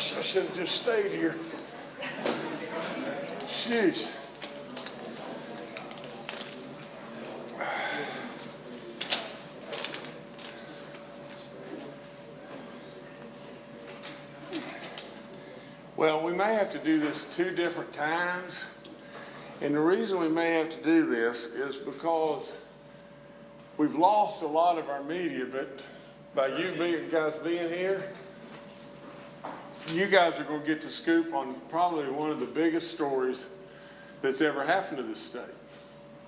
gosh, I should have just stayed here. Jeez. Well, we may have to do this two different times. And the reason we may have to do this is because we've lost a lot of our media, but by you being, guys being here, you guys are going to get the scoop on probably one of the biggest stories that's ever happened to this state.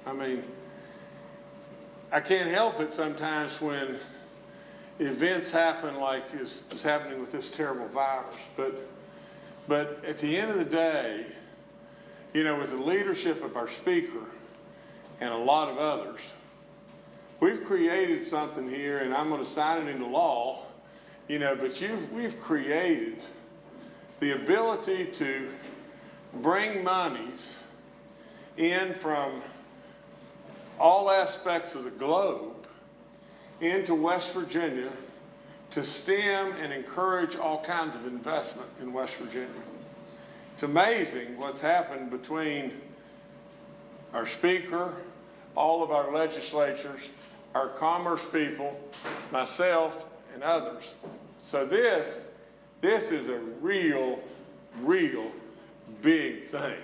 I mean, I can't help it sometimes when events happen like is, is happening with this terrible virus. But, but at the end of the day, you know, with the leadership of our speaker and a lot of others, we've created something here, and I'm going to sign it into law, you know, but you've, we've created the ability to bring monies in from all aspects of the globe into West Virginia to stem and encourage all kinds of investment in West Virginia. It's amazing what's happened between our speaker, all of our legislatures, our commerce people, myself, and others. So this, this is a real, real big thing.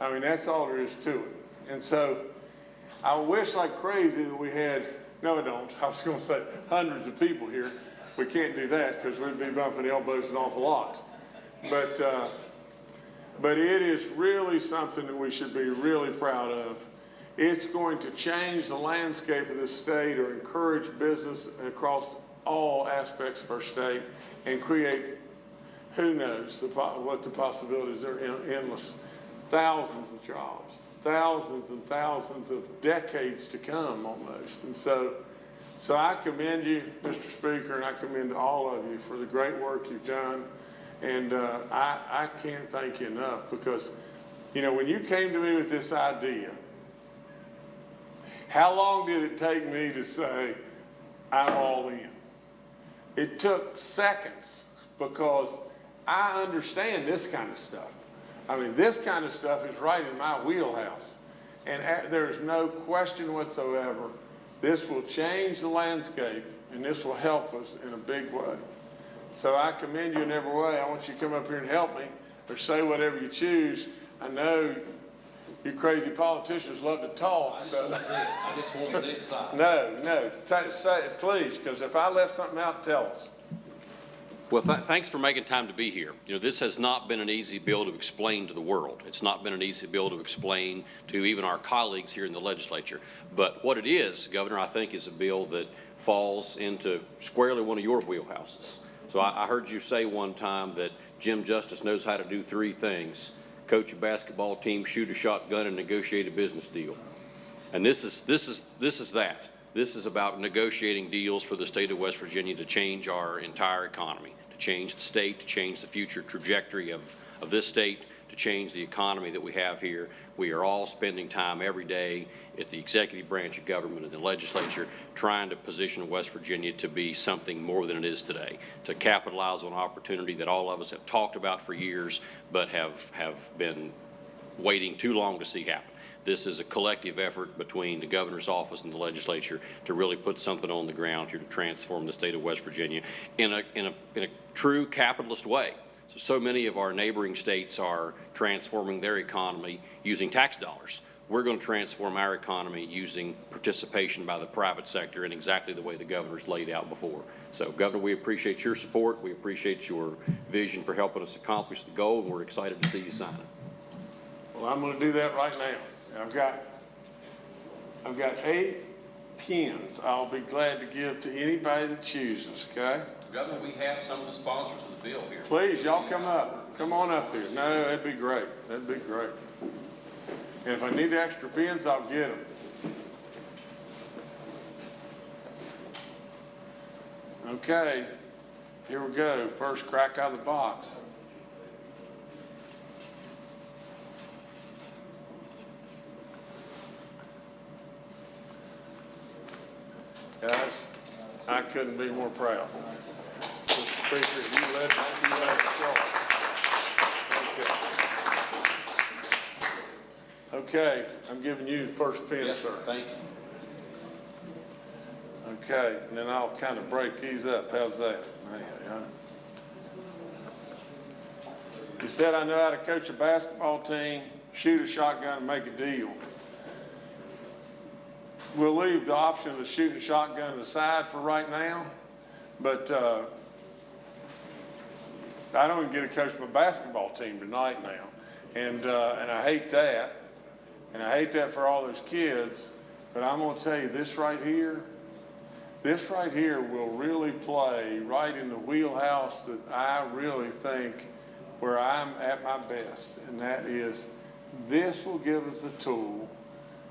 I mean, that's all there is to it. And so I wish like crazy that we had, no I don't, I was gonna say hundreds of people here. We can't do that because we'd be bumping elbows an awful lot. But, uh, but it is really something that we should be really proud of. It's going to change the landscape of the state or encourage business across all aspects of our state and create, who knows, the, what the possibilities are endless. Thousands of jobs, thousands and thousands of decades to come almost. And so, so I commend you, Mr. Speaker, and I commend all of you for the great work you've done. And uh, I, I can't thank you enough because, you know, when you came to me with this idea, how long did it take me to say, I'm all in? It took seconds because I understand this kind of stuff. I mean, this kind of stuff is right in my wheelhouse. And there's no question whatsoever, this will change the landscape and this will help us in a big way. So I commend you in every way. I want you to come up here and help me or say whatever you choose. I know you crazy politicians love to talk. I just so. want to see it. I just want to see it signed. No, no, say it, please, because if I left something out, tell us. Well, th thanks for making time to be here. You know, this has not been an easy bill to explain to the world. It's not been an easy bill to explain to even our colleagues here in the legislature. But what it is, Governor, I think is a bill that falls into squarely one of your wheelhouses. So I, I heard you say one time that Jim Justice knows how to do three things. Coach a basketball team, shoot a shotgun, and negotiate a business deal. And this is, this is, this is that. This is about negotiating deals for the state of West Virginia to change our entire economy, to change the state, to change the future trajectory of, of this state, to change the economy that we have here. We are all spending time every day at the executive branch of government and the legislature trying to position West Virginia to be something more than it is today, to capitalize on opportunity that all of us have talked about for years but have, have been waiting too long to see happen. This is a collective effort between the governor's office and the legislature to really put something on the ground here to transform the state of West Virginia in a, in a, in a true capitalist way. So, so many of our neighboring states are transforming their economy using tax dollars. We're going to transform our economy using participation by the private sector in exactly the way the governor's laid out before. So, Governor, we appreciate your support. We appreciate your vision for helping us accomplish the goal, and we're excited to see you sign it. Well, I'm going to do that right now. I've got, I've got eight pins I'll be glad to give to anybody that chooses, okay? Governor, we have some of the sponsors of the bill here. Please, y'all come up. Come on up here. No, that'd be great. That'd be great. And if I need extra pins, I'll get them. Okay, here we go. First crack out of the box. Guys, I couldn't be more proud. You letting, you letting us. Okay, I'm giving you the first pin, Yes, sir. thank you. Okay, and then I'll kind of break these up. How's that? You said I know how to coach a basketball team, shoot a shotgun, and make a deal. We'll leave the option of shooting shotgun aside for right now, but, uh, I don't even get to coach my basketball team tonight now. And, uh, and I hate that. And I hate that for all those kids. But I'm gonna tell you, this right here, this right here will really play right in the wheelhouse that I really think where I'm at my best. And that is, this will give us a tool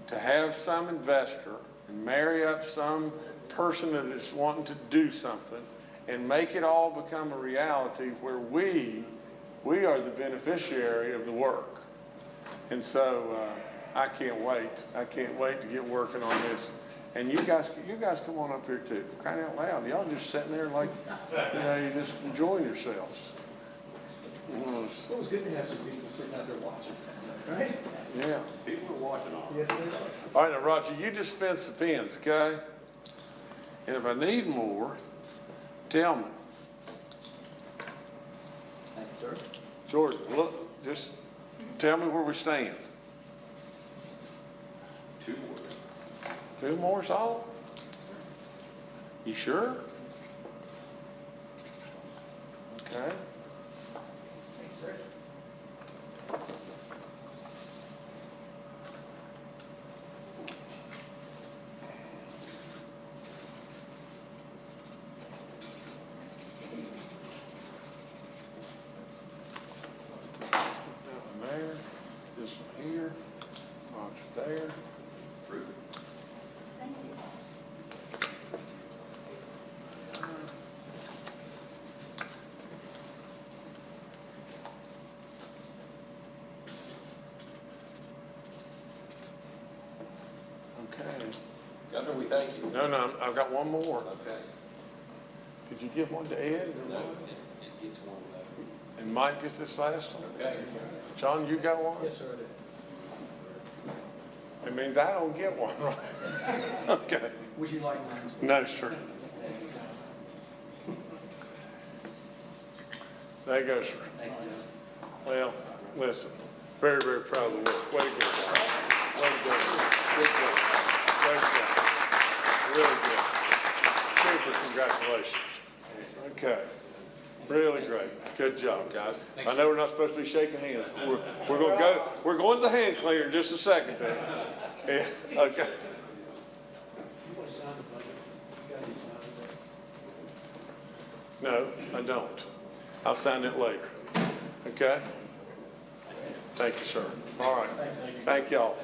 to have some investor and marry up some person that is wanting to do something and make it all become a reality where we, we are the beneficiary of the work. And so, uh, I can't wait. I can't wait to get working on this. And you guys, you guys come on up here too, crying out loud. Y'all just sitting there like, you know, you're just enjoying yourselves. You It was good to have some people sitting out there watching, right? Yeah. People are watching all. Yes, they are. All right, now Roger, you dispense the pens, okay? And if I need more, tell me. Thank you, sir. George, look, just tell me where we stand. Two more. Two more, all? You sure? Okay. Thanks, sir. That one there, this one here, Roger there. Approved. Okay. Governor, we thank you. No, no, I've got one more. Okay. Did you give one to Ed? No, it, it gets one though. And Mike gets this last one? Okay. John, you got one? Yes, sir, I did. It means I don't get one, right? Okay. Would you like mine? No, sir. There you go, sir. Thank you. Well, listen, very, very proud of the work. Way to go. Way to go. Good job. Great job. Really good. Super congratulations. Okay. Really great. Good job, guys. I know we're not supposed to be shaking hands. but We're, we're gonna go, we're going to the hand cleaner in just a second. Yeah, okay. You want to sign the budget? It's got to be signed. No, I don't. I'll sign it later. Okay? Thank you, sir. All right. Thank y'all.